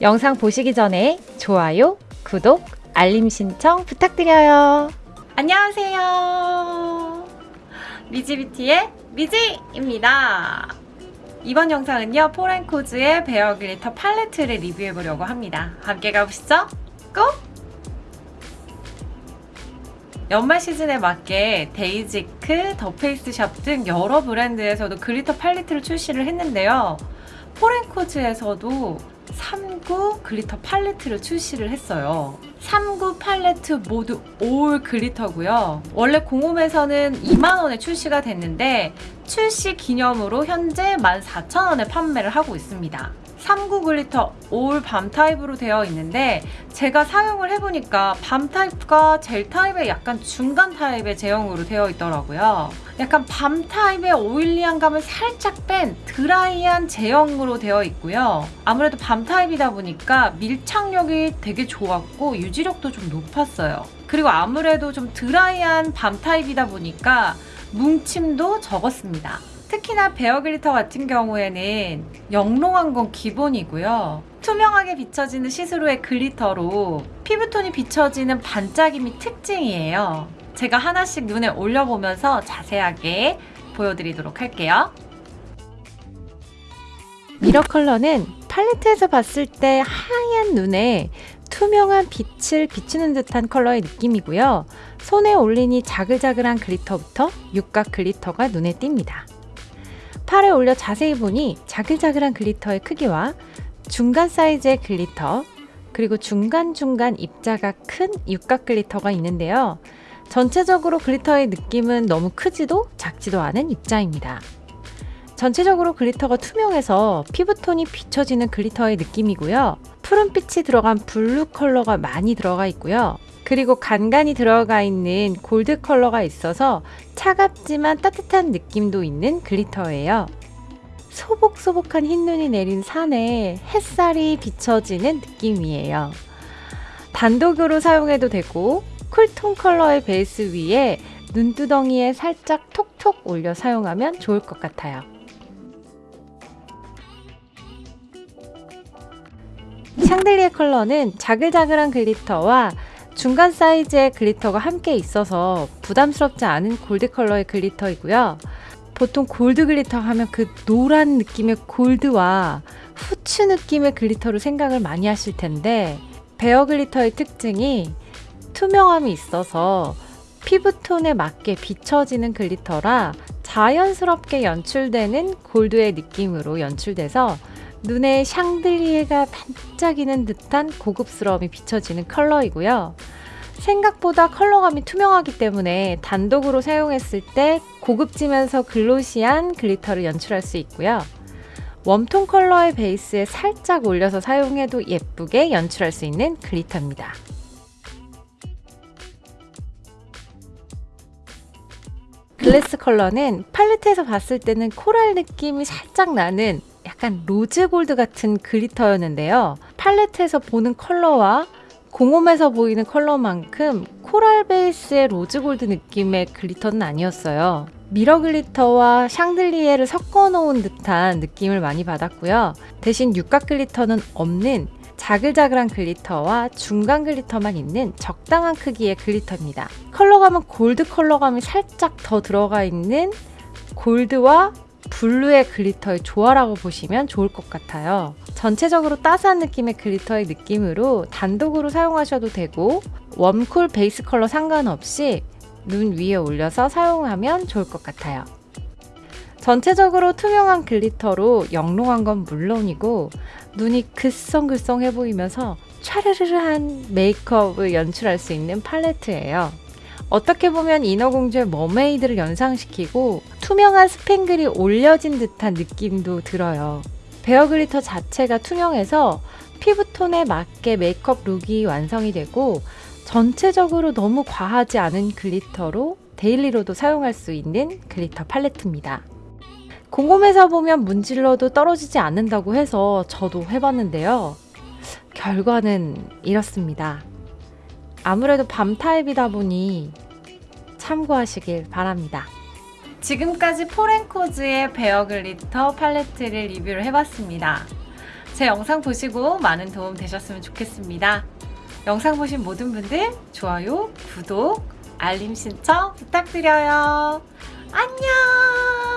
영상 보시기 전에 좋아요, 구독, 알림 신청 부탁드려요. 안녕하세요. 미지뷰티의 미지입니다. 이번 영상은요, 포렌코즈의 bare glitter 팔레트를 리뷰해보려고 합니다. 함께 가보시죠. 고! 연말 시즌에 맞게 데이지크, 더페이스샵 등 여러 브랜드에서도 glitter 팔레트를 출시를 했는데요. 포렌코즈에서도 3구 glitter 팔레트를 출시를 했어요. 3구 팔레트 모두 all glitter고요. 원래 공홈에서는 2만원에 출시가 됐는데 출시 기념으로 현재 14,000원에 판매를 하고 있습니다. 3구 glitter all balm 타입으로 되어 있는데 제가 사용을 해보니까 balm 타입과 젤 타입의 약간 중간 타입의 제형으로 되어 있더라고요. 약간 balm 타입의 oily한 감을 살짝 뺀 드라이한 제형으로 되어 있고요. 아무래도 balm 타입이다 보니까 밀착력이 되게 좋았고 유지력도 좀 높았어요. 그리고 아무래도 좀 드라이한 balm 타입이다 보니까 뭉침도 적었습니다. 특히나 bare glitter 같은 경우에는 영롱한 건 기본이고요. 투명하게 비춰지는 시스루의 glitter로 피부톤이 비춰지는 반짝임이 특징이에요. 제가 하나씩 눈에 올려보면서 자세하게 보여드리도록 할게요. mirror 컬러는 팔레트에서 봤을 때 하얀 눈에 투명한 빛을 비추는 듯한 컬러의 느낌이고요. 손에 올리니 자글자글한 glitter부터 육각 glitter가 눈에 띕니다. 팔에 올려 자세히 보니 자글자글한 glitter의 크기와 중간 사이즈의 glitter 그리고 중간중간 입자가 큰 육각 glitter가 있는데요. 전체적으로 glitter의 느낌은 너무 크지도 작지도 않은 입자입니다. 전체적으로 glitter가 투명해서 피부톤이 비춰지는 glitter의 느낌이고요. 푸른빛이 들어간 블루 컬러가 많이 들어가 있고요. 그리고 간간히 들어가 있는 골드 컬러가 있어서 차갑지만 따뜻한 느낌도 있는 glitter예요. 소복소복한 흰눈이 내린 산에 햇살이 비춰지는 느낌이에요. 단독으로 사용해도 되고 쿨톤 컬러의 베이스 위에 눈두덩이에 살짝 톡톡 올려 사용하면 좋을 것 같아요. 샹들리에 컬러는 자글자글한 글리터와 중간 사이즈의 글리터가 함께 있어서 부담스럽지 않은 골드 컬러의 글리터이고요. 보통 골드 글리터 하면 그 노란 느낌의 골드와 후추 느낌의 글리터로 생각을 많이 하실 텐데 베어 글리터의 특징이 투명함이 있어서 피부톤에 맞게 비춰지는 글리터라 자연스럽게 연출되는 골드의 느낌으로 연출돼서 눈에 샹들리에가 반짝이는 듯한 고급스러움이 비춰지는 컬러이고요. 생각보다 컬러감이 투명하기 때문에 단독으로 사용했을 때 고급지면서 글로시한 글리터를 연출할 수 있고요. 웜톤 컬러의 베이스에 살짝 올려서 사용해도 예쁘게 연출할 수 있는 글리터입니다. 글래스 컬러는 팔레트에서 봤을 때는 코랄 느낌이 살짝 나는 약간 로즈 골드 같은 글리터였는데요. 팔레트에서 보는 컬러와 공홈에서 보이는 컬러만큼 코랄 베이스의 로즈 골드 느낌의 글리터는 아니었어요. 미러 글리터와 샹들리에를 섞어 놓은 듯한 느낌을 많이 받았고요. 대신 육각 글리터는 없는 자글자글한 글리터와 중간 글리터만 있는 적당한 크기의 글리터입니다. 컬러감은 골드 컬러감이 살짝 더 들어가 있는 골드와 블루의 글리터의 조화라고 보시면 좋을 것 같아요. 전체적으로 따스한 느낌의 글리터의 느낌으로 단독으로 사용하셔도 되고 웜쿨 베이스 컬러 상관없이 눈 위에 올려서 사용하면 좋을 것 같아요. 전체적으로 투명한 글리터로 영롱한 건 물론이고 눈이 글썽글썽해 보이면서 촤르르한 메이크업을 연출할 수 있는 팔레트예요. 어떻게 보면 인어공주의 머메이드를 연상시키고 투명한 스팽글이 올려진 듯한 느낌도 들어요. 베어 글리터 자체가 투명해서 피부톤에 맞게 메이크업 룩이 완성이 되고 전체적으로 너무 과하지 않은 글리터로 데일리로도 사용할 수 있는 글리터 팔레트입니다. 공홈에서 보면 문질러도 떨어지지 않는다고 해서 저도 해봤는데요. 결과는 이렇습니다. 아무래도 밤 타입이다 보니 참고하시길 바랍니다. 지금까지 포렌코즈의 베어 글리터 팔레트를 리뷰를 해봤습니다. 제 영상 보시고 많은 도움 되셨으면 좋겠습니다. 영상 보신 모든 분들 좋아요, 구독, 알림 신청 부탁드려요. 안녕!